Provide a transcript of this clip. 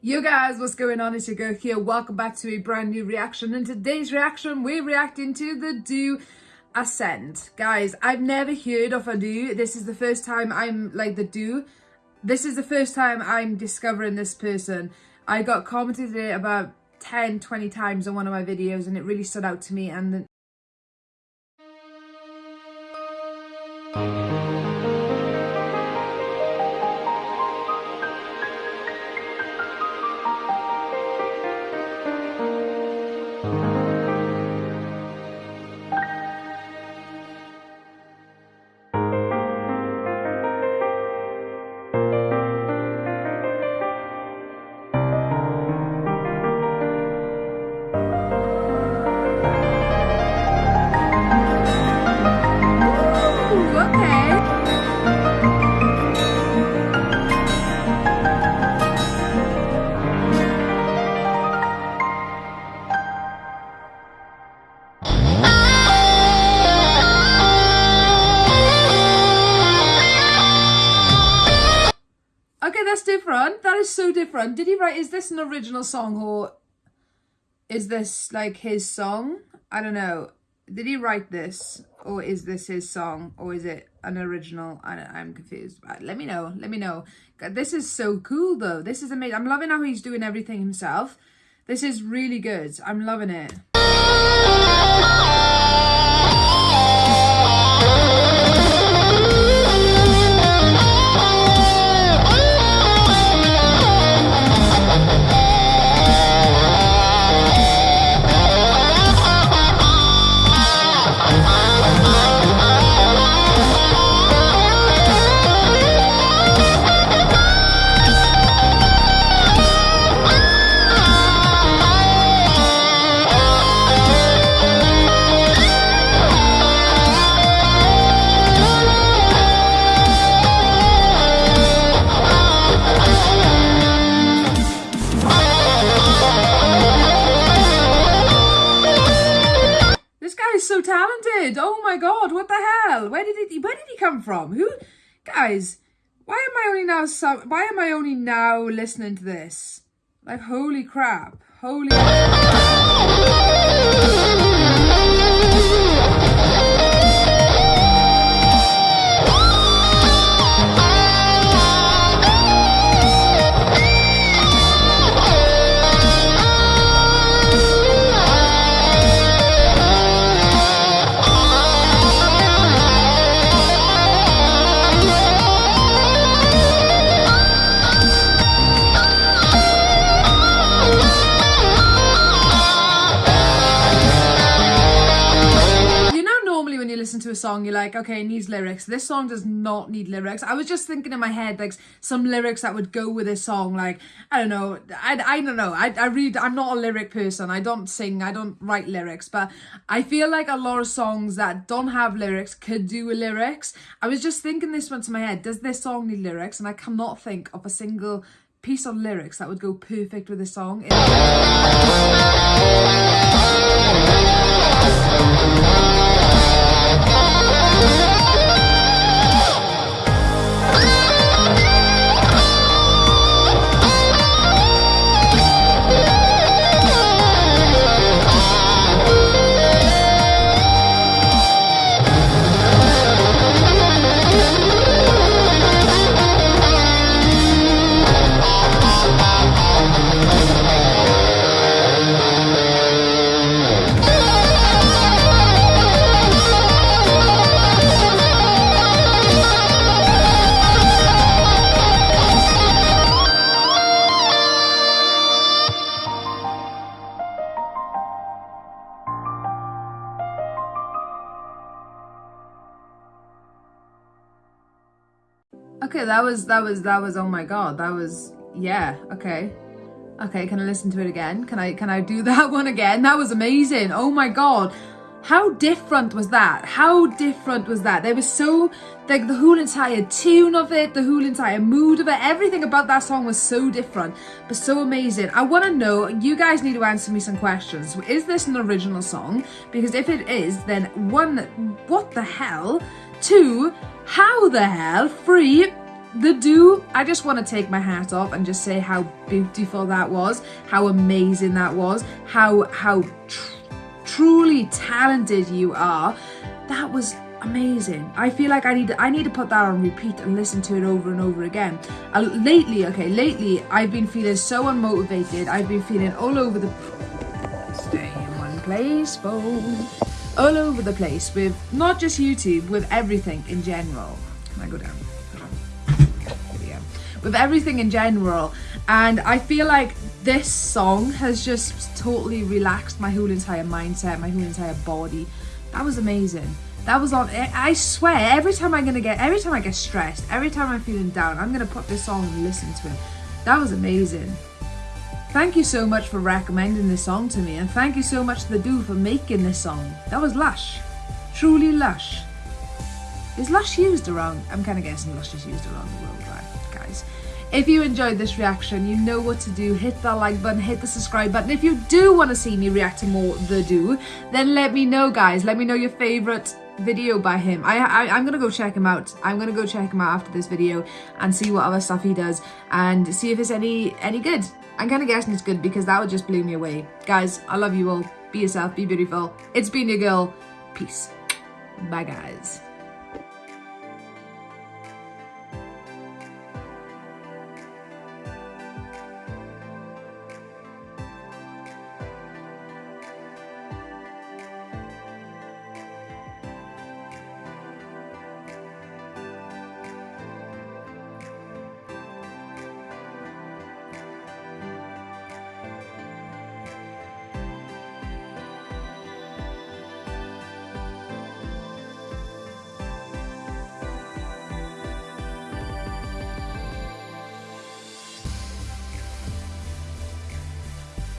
Yo guys, what's going on? It's your girl here. Welcome back to a brand new reaction. In today's reaction, we're reacting to the Dooo Ascend. Guys, I've never heard of a Dooo. This is the first time I'm like the Dooo. This is the first time I'm discovering this person. I got commented it about 10, 20 times on one of my videos and it really stood out to me and different. That is so different. Did he write, is this an original song or is this like his song? I don't know. Did he write this or is this his song or is it an original? I I'm confused. Let me know. Let me know. This is so cool though. This is amazing. I'm loving how he's doing everything himself. This is really good. I'm loving it. Did he come from? Who guys, why am I only now so why am I only now listening to this? Like holy crap. Holy listen to a song, you're like, okay, it needs lyrics. This song does not need lyrics. I was just thinking in my head, like, some lyrics that would go with this song. Like, I don't know. I, I don't know. I, I read, I'm not a lyric person. I don't sing. I don't write lyrics. But I feel like a lot of songs that don't have lyrics could do with lyrics. I was just thinking this went to my head. Does this song need lyrics? And I cannot think of a single piece of lyrics that would go perfect with this song. Okay, that was, that was, that was, oh my god, that was, yeah, okay. Okay, can I listen to it again? Can I, can I do that one again? That was amazing. Oh my god. How different was that? How different was that? There was so, like the whole entire tune of it, the whole entire mood of it, everything about that song was so different, but so amazing. I want to know, you guys need to answer me some questions. Is this an original song? Because if it is, then one, what the hell? Two, how the hell? Three, the Dooo, I just want to take my hat off and just say how beautiful that was, how amazing that was, how how tr- truly talented you are. That was amazing. I feel like I need to, I need to put that on repeat and listen to it over and over again. Uh, lately, okay, lately I've been feeling so unmotivated. I've been feeling all over the stay in one place, all over the place with not just YouTube, with everything in general. Can I go down? With everything in general, and I feel like this song has just totally relaxed my whole entire mindset, my whole entire body. That was amazing. That was on. I swear, every time I'm gonna get, every time I get stressed, every time I'm feeling down, I'm gonna put this song and listen to it. That was amazing. Thank you so much for recommending this song to me, and thank you so much to the Dooo for making this song. That was lush, truly lush. Is lush used around? I'm kind of guessing lush is used around the world, right, guys? If you enjoyed this reaction, you know what to do. Hit that like button, hit the subscribe button. If you do want to see me react to more The Dooo, then let me know, guys. Let me know your favourite video by him. I, I, I'm going to go check him out. I'm going to go check him out after this video and see what other stuff he does and see if it's any, any good. I'm kind of guessing it's good because that would just blow me away. Guys, I love you all. Be yourself, be beautiful. It's been your girl. Peace. Bye, guys.